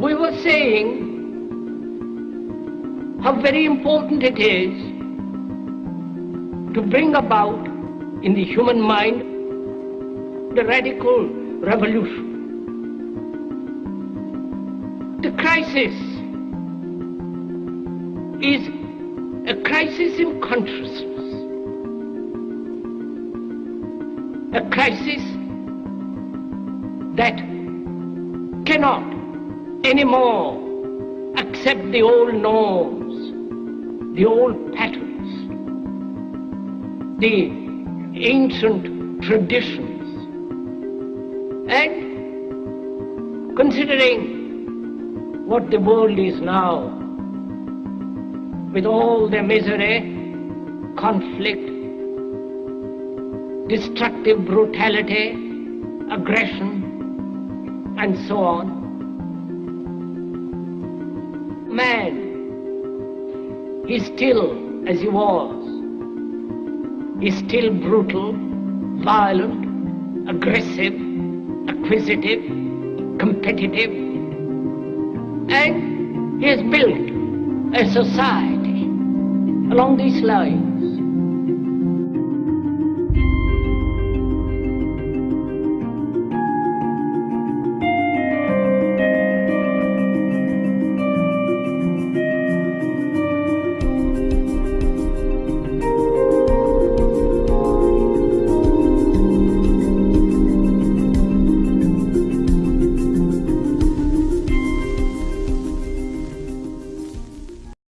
we were saying how very important it is to bring about in the human mind the radical revolution. The crisis is a crisis in consciousness, a crisis that cannot anymore accept the old norms, the old patterns, the ancient traditions. And considering what the world is now, with all their misery, conflict, destructive brutality, aggression, and so on, man is still as he was. He's still brutal, violent, aggressive, acquisitive, competitive, and he has built a society along these lines